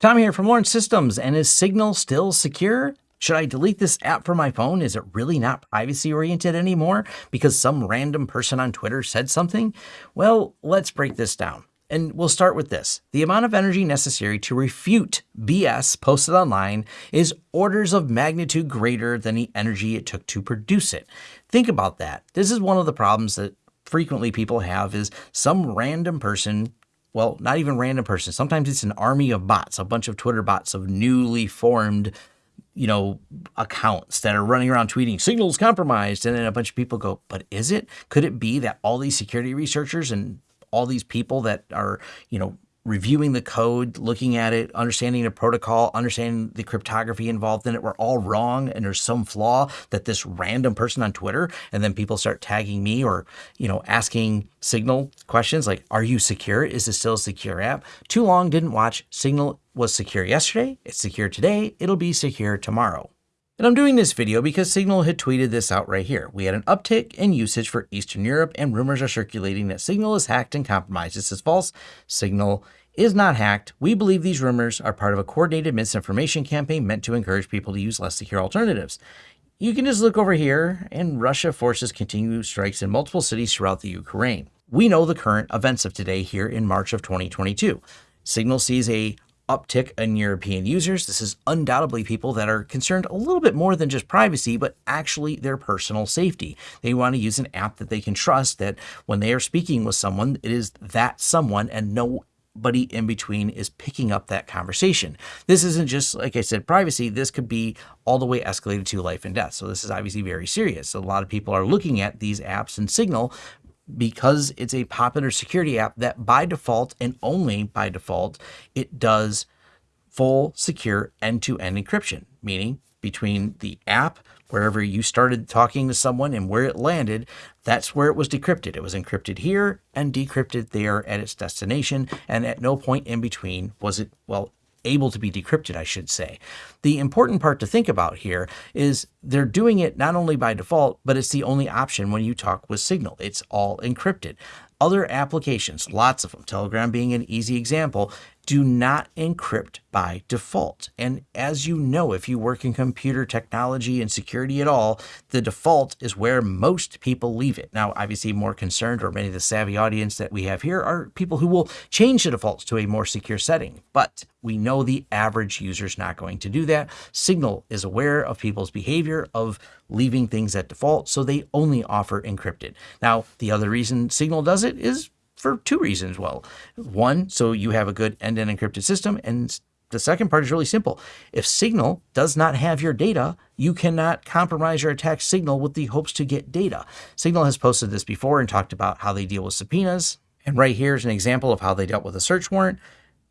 Tom here from Lawrence Systems, and is Signal still secure? Should I delete this app from my phone? Is it really not privacy oriented anymore because some random person on Twitter said something? Well, let's break this down. And we'll start with this. The amount of energy necessary to refute BS posted online is orders of magnitude greater than the energy it took to produce it. Think about that. This is one of the problems that frequently people have is some random person well, not even random person. Sometimes it's an army of bots, a bunch of Twitter bots of newly formed, you know, accounts that are running around tweeting signals compromised. And then a bunch of people go, but is it? Could it be that all these security researchers and all these people that are, you know, reviewing the code, looking at it, understanding the protocol, understanding the cryptography involved in it were all wrong and there's some flaw that this random person on Twitter and then people start tagging me or, you know, asking Signal questions like, are you secure? Is this still a secure app? Too long didn't watch. Signal was secure yesterday. It's secure today. It'll be secure tomorrow. And I'm doing this video because Signal had tweeted this out right here. We had an uptick in usage for Eastern Europe and rumors are circulating that Signal is hacked and compromised. This is false. Signal is not hacked. We believe these rumors are part of a coordinated misinformation campaign meant to encourage people to use less secure alternatives. You can just look over here and Russia forces continue strikes in multiple cities throughout the Ukraine. We know the current events of today here in March of 2022. Signal sees a uptick in European users. This is undoubtedly people that are concerned a little bit more than just privacy, but actually their personal safety. They want to use an app that they can trust that when they are speaking with someone, it is that someone and nobody in between is picking up that conversation. This isn't just, like I said, privacy. This could be all the way escalated to life and death. So this is obviously very serious. A lot of people are looking at these apps and Signal because it's a popular security app that by default and only by default, it does full secure end-to-end encryption, meaning between the app, wherever you started talking to someone and where it landed, that's where it was decrypted. It was encrypted here and decrypted there at its destination. And at no point in between was it, well, able to be decrypted, I should say. The important part to think about here is they're doing it not only by default, but it's the only option when you talk with Signal. It's all encrypted. Other applications, lots of them, Telegram being an easy example, do not encrypt by default. And as you know, if you work in computer technology and security at all, the default is where most people leave it. Now, obviously more concerned or many of the savvy audience that we have here are people who will change the defaults to a more secure setting. But we know the average user is not going to do that. Signal is aware of people's behavior of leaving things at default, so they only offer encrypted. Now, the other reason Signal does it is for two reasons. Well, one, so you have a good end-to-end encrypted system. And the second part is really simple. If Signal does not have your data, you cannot compromise or attack Signal with the hopes to get data. Signal has posted this before and talked about how they deal with subpoenas. And right here is an example of how they dealt with a search warrant.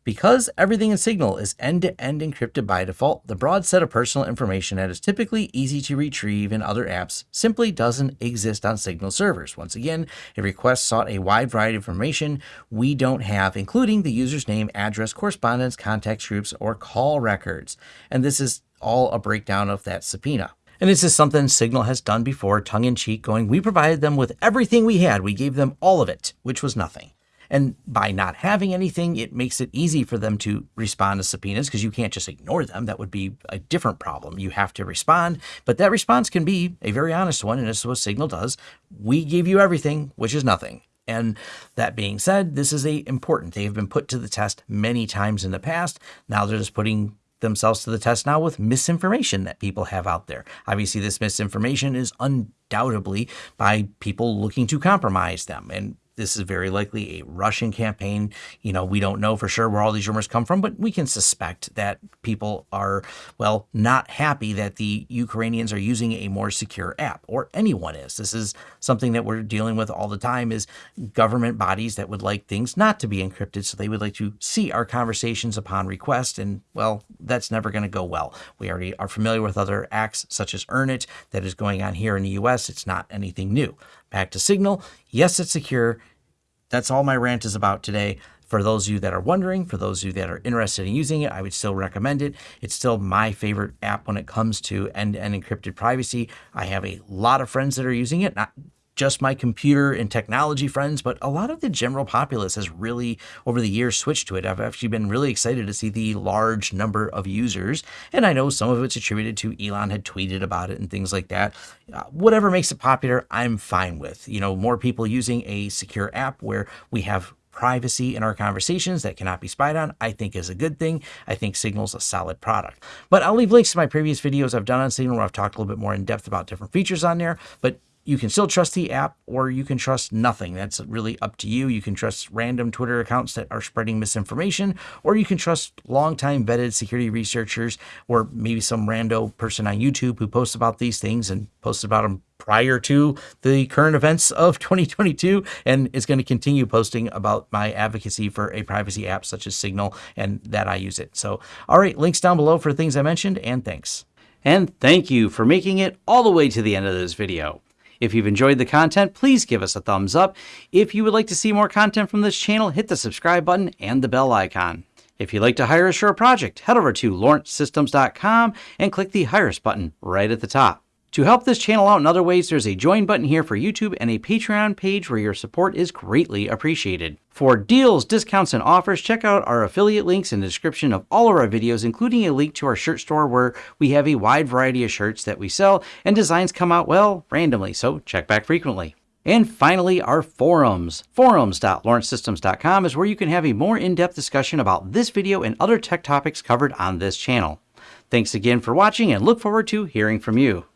Because everything in Signal is end-to-end -end encrypted by default, the broad set of personal information that is typically easy to retrieve in other apps simply doesn't exist on Signal servers. Once again, a request sought a wide variety of information we don't have, including the user's name, address, correspondence, contact groups, or call records. And this is all a breakdown of that subpoena. And this is something Signal has done before, tongue in cheek, going, we provided them with everything we had. We gave them all of it, which was nothing. And by not having anything, it makes it easy for them to respond to subpoenas because you can't just ignore them. That would be a different problem. You have to respond, but that response can be a very honest one. And is what Signal does. We give you everything, which is nothing. And that being said, this is a important. They have been put to the test many times in the past. Now they're just putting themselves to the test now with misinformation that people have out there. Obviously, this misinformation is undoubtedly by people looking to compromise them. And this is very likely a Russian campaign. You know, we don't know for sure where all these rumors come from, but we can suspect that people are, well, not happy that the Ukrainians are using a more secure app, or anyone is. This is something that we're dealing with all the time is government bodies that would like things not to be encrypted, so they would like to see our conversations upon request, and, well, that's never going to go well. We already are familiar with other acts such as Earn-It that is going on here in the US. It's not anything new. Back to Signal. Yes, it's secure. That's all my rant is about today. For those of you that are wondering, for those of you that are interested in using it, I would still recommend it. It's still my favorite app when it comes to end-to-end -end encrypted privacy. I have a lot of friends that are using it, not just my computer and technology friends, but a lot of the general populace has really, over the years, switched to it. I've actually been really excited to see the large number of users, and I know some of it's attributed to Elon had tweeted about it and things like that. Uh, whatever makes it popular, I'm fine with. You know, more people using a secure app where we have privacy in our conversations that cannot be spied on, I think is a good thing. I think Signal's a solid product. But I'll leave links to my previous videos I've done on Signal where I've talked a little bit more in depth about different features on there. But you can still trust the app or you can trust nothing. That's really up to you. You can trust random Twitter accounts that are spreading misinformation, or you can trust longtime vetted security researchers or maybe some rando person on YouTube who posts about these things and posts about them prior to the current events of 2022 and is going to continue posting about my advocacy for a privacy app such as Signal and that I use it. So, all right, links down below for things I mentioned and thanks. And thank you for making it all the way to the end of this video. If you've enjoyed the content, please give us a thumbs up. If you would like to see more content from this channel, hit the subscribe button and the bell icon. If you'd like to hire us for a project, head over to lawrencesystems.com and click the Hire Us button right at the top. To help this channel out in other ways, there's a join button here for YouTube and a Patreon page where your support is greatly appreciated. For deals, discounts, and offers, check out our affiliate links in the description of all of our videos, including a link to our shirt store where we have a wide variety of shirts that we sell, and designs come out, well, randomly, so check back frequently. And finally, our forums. Forums.lawrencesystems.com is where you can have a more in-depth discussion about this video and other tech topics covered on this channel. Thanks again for watching and look forward to hearing from you.